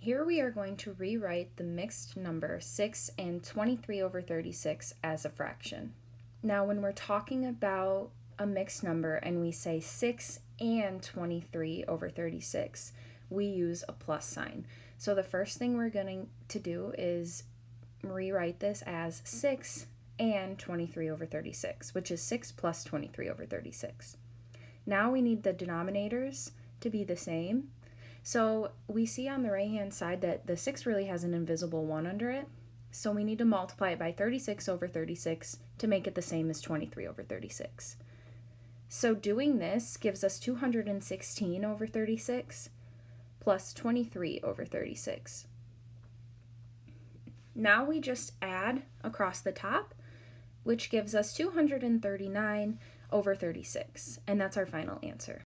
Here we are going to rewrite the mixed number 6 and 23 over 36 as a fraction. Now when we're talking about a mixed number and we say 6 and 23 over 36, we use a plus sign. So the first thing we're going to do is rewrite this as 6 and 23 over 36, which is 6 plus 23 over 36. Now we need the denominators to be the same. So we see on the right hand side that the 6 really has an invisible 1 under it. So we need to multiply it by 36 over 36 to make it the same as 23 over 36. So doing this gives us 216 over 36 plus 23 over 36. Now we just add across the top, which gives us 239 over 36, and that's our final answer.